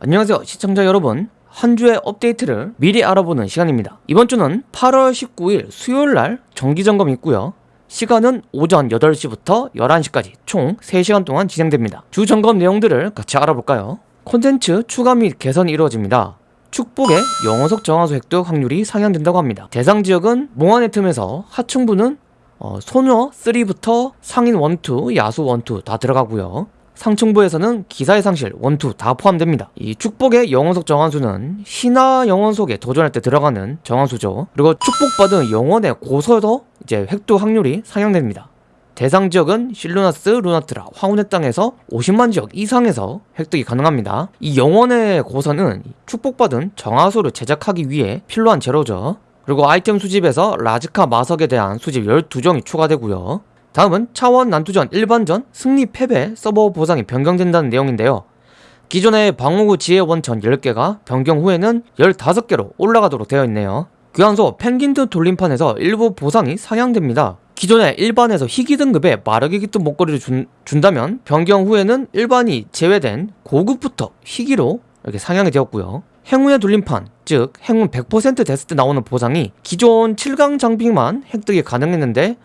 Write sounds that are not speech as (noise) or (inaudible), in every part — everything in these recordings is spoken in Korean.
안녕하세요 시청자 여러분. 한 주의 업데이트를 미리 알아보는 시간입니다. 이번 주는 8월 19일 수요일날 정기점검이 있고요. 시간은 오전 8시부터 11시까지 총 3시간 동안 진행됩니다. 주 점검 내용들을 같이 알아볼까요? 콘텐츠 추가 및 개선이 이루어집니다. 축복의 영어석 정화수 획득 확률이 상향된다고 합니다. 대상 지역은 몽환의 틈에서 하층부는 어, 소녀 3부터 상인 1, 2, 야수 1, 2 다 들어가고요 상층부에서는 기사의 상실, 원투 다 포함됩니다. 이 축복의 영혼석 정환수는 신화 영혼석에 도전할 때 들어가는 정환수죠. 그리고 축복받은 영혼의 고서도 이제 획득 확률이 상향됩니다. 대상 지역은 실루나스, 루나트라, 황혼의 땅에서 50만 지역 이상에서 획득이 가능합니다. 이 영혼의 고서는 축복받은 정화수를 제작하기 위해 필요한 재료죠. 그리고 아이템 수집에서 라즈카 마석에 대한 수집 12종이 추가되고요. 다음은 차원 난투전 일반전 승리 패배 서버 보상이 변경된다는 내용인데요. 기존의 방어구 지혜 원천 10개가 변경 후에는 15개로 올라가도록 되어 있네요. 교환소 펭귄드 돌림판에서 일부 보상이 상향됩니다. 기존에 일반에서 희귀 등급의 마르기 깃든 목걸이를 준, 준다면 변경 후에는 일반이 제외된 고급부터 희귀로 이렇게 상향이 되었고요. 행운의 돌림판, 즉 행운 100% 됐을 때 나오는 보상이 기존 7강 장비만 획득이 가능했는데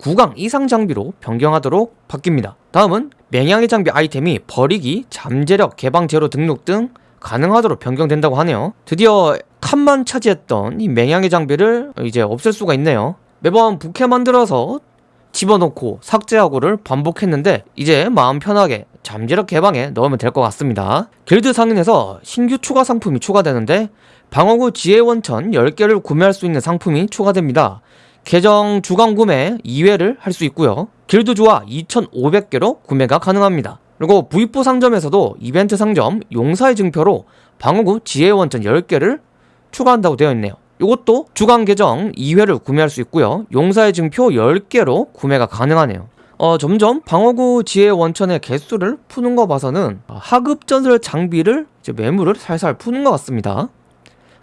9강 이상 장비로 변경하도록 바뀝니다. 다음은 맹양의 장비 아이템이 버리기, 잠재력, 개방 제로 등록 등 가능하도록 변경된다고 하네요. 드디어 칸만 차지했던 이 맹양의 장비를 이제 없앨 수가 있네요. 매번 부캐 만들어서 집어넣고 삭제하고를 반복했는데 이제 마음 편하게 잠재력 개방에 넣으면 될 것 같습니다. 길드 상인에서 신규 추가 상품이 추가되는데 방어구 지혜 원천 10개를 구매할 수 있는 상품이 추가됩니다. 계정 주간 구매 2회를 할 수 있고요. 길드 조화 2,500개로 구매가 가능합니다. 그리고 V4 상점에서도 이벤트 상점 용사의 증표로 방어구 지혜 원천 10개를 추가한다고 되어 있네요. 이것도 주간 계정 2회를 구매할 수 있고요. 용사의 증표 10개로 구매가 가능하네요. 어, 점점 방어구 지혜 원천의 개수를 푸는 거 봐서는 하급 전설 장비를 매물을 살살 푸는 것 같습니다.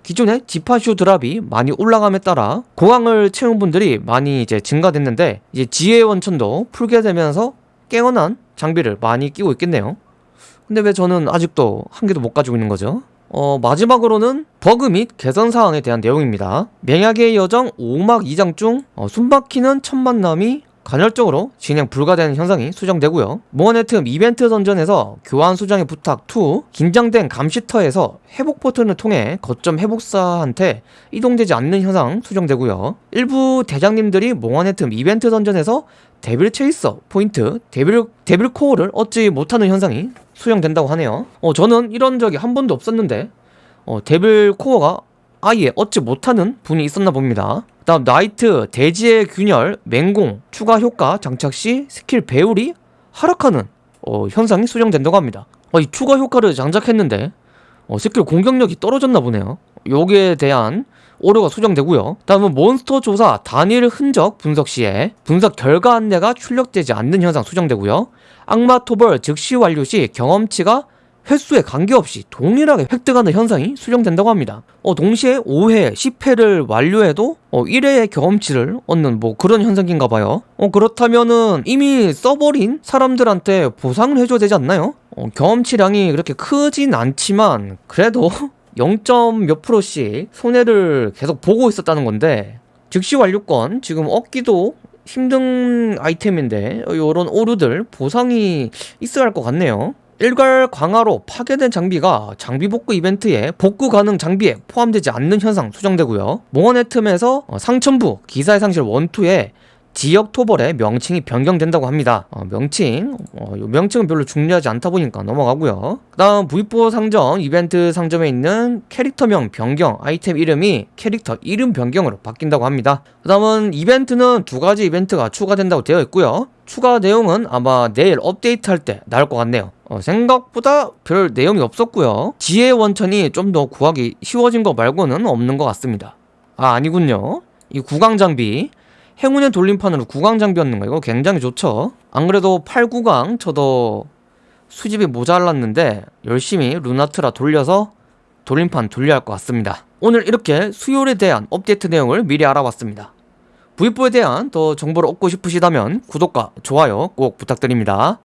기존의 지파슈 드랍이 많이 올라감에 따라 고강을 채운 분들이 많이 이제 증가됐는데 이제 지혜 원천도 풀게 되면서 깨어난 장비를 많이 끼고 있겠네요. 근데 왜 저는 아직도 한 개도 못 가지고 있는 거죠? 어, 마지막으로는 버그 및 개선 사항에 대한 내용입니다. 맹약의 여정 5막 2장 중 어, 숨막히는 첫 만남이 간헐적으로 진행 불가되는 현상이 수정되고요. 모원의 틈 이벤트 던전에서 교환 수정의 부탁 2 긴장된 감시터에서 회복 버튼을 통해 거점 회복사한테 이동되지 않는 현상 수정되고요. 일부 대장님들이 몽환의 틈 이벤트 던전에서 Devil Chaser 포인트 Devil Devil Core를 얻지 못하는 현상이 수정된다고 하네요. 어 저는 이런 적이 한 번도 없었는데 어 Devil Core가 아예 얻지 못하는 분이 있었나 봅니다. 다음 나이트, 대지의 균열, 맹공, 추가 효과 장착 시 스킬 배율이 하락하는 어, 현상이 수정된다고 합니다. 어, 이 추가 효과를 장착했는데 어, 스킬 공격력이 떨어졌나 보네요. 여기에 대한 오류가 수정되고요. 다음은 몬스터 조사 단일 흔적 분석 시에 분석 결과 안내가 출력되지 않는 현상 수정되고요. 악마 토벌 즉시 완료 시 경험치가 횟수에 관계없이 동일하게 획득하는 현상이 수정된다고 합니다. 어, 동시에 5회, 10회를 완료해도 어, 1회의 경험치를 얻는 뭐 그런 현상인가 봐요. 어, 그렇다면은 이미 써버린 사람들한테 보상을 해줘야 되지 않나요? 어, 경험치량이 그렇게 크진 않지만 그래도 (laughs) 0. 몇 프로씩 손해를 계속 보고 있었다는 건데 즉시 완료권 지금 얻기도 힘든 아이템인데 이런 오류들 보상이 있어야 할 것 같네요. 일괄 강화로 파괴된 장비가 장비 복구 이벤트에 복구 가능 장비에 포함되지 않는 현상 수정되고요. 몽원의 틈에서 어, 상천부 기사의 상실 원투에 지역 토벌의 명칭이 변경된다고 합니다. 어, 명칭, 어, 명칭은 별로 중요하지 않다 보니까 넘어가고요. 그 다음 V4 상점 이벤트 상점에 있는 캐릭터명 변경 아이템 이름이 캐릭터 이름 변경으로 바뀐다고 합니다. 그 다음은 이벤트는 두 가지 이벤트가 추가된다고 되어 있고요. 추가 내용은 아마 내일 업데이트 할 때 나올 것 같네요. 어, 생각보다 별 내용이 없었고요. 지혜 원천이 좀 더 구하기 쉬워진 거 말고는 없는 것 같습니다. 아 아니군요. 이 구강 장비 행운의 돌림판으로 구강 장비였는 거 이거 굉장히 좋죠. 안 그래도 8, 9강 저도 수집이 모자랐는데 열심히 루나트라 돌려서 돌림판 돌려야 할 것 같습니다. 오늘 이렇게 수요일에 대한 업데이트 내용을 미리 알아봤습니다. V4에 대한 더 정보를 얻고 싶으시다면 구독과 좋아요 꼭 부탁드립니다.